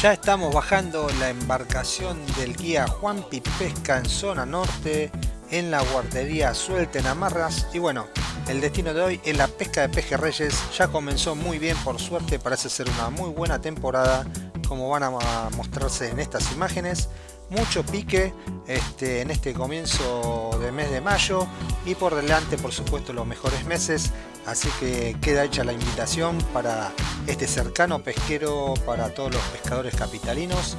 Ya estamos bajando la embarcación del guía Juanpi Pesca en zona norte, en la guardería Suelten Amarras. Y bueno, el destino de hoy es la pesca de pejerreyes. Ya comenzó muy bien, por suerte parece ser una muy buena temporada, como van a mostrarse en estas imágenes mucho pique este, en este comienzo del mes de mayo y por delante por supuesto los mejores meses. Así que queda hecha la invitación para este cercano pesquero para todos los pescadores capitalinos.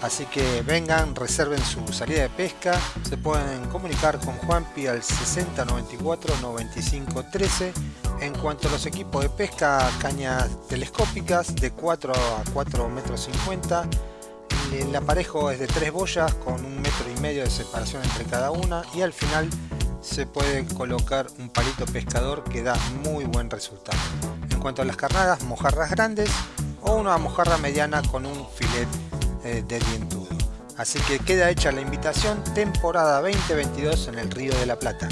Así que vengan reserven su salida de pesca. Se pueden comunicar con Juanpi al 60 94 95 13 en cuanto a los equipos de pesca cañas telescópicas de 4 a 4 metros 50 el aparejo es de tres boyas con un metro y medio de separación entre cada una y al final se puede colocar un palito pescador que da muy buen resultado. En cuanto a las carnadas, mojarras grandes o una mojarra mediana con un filet eh, de dientudo. Así que queda hecha la invitación temporada 2022 en el Río de la Plata.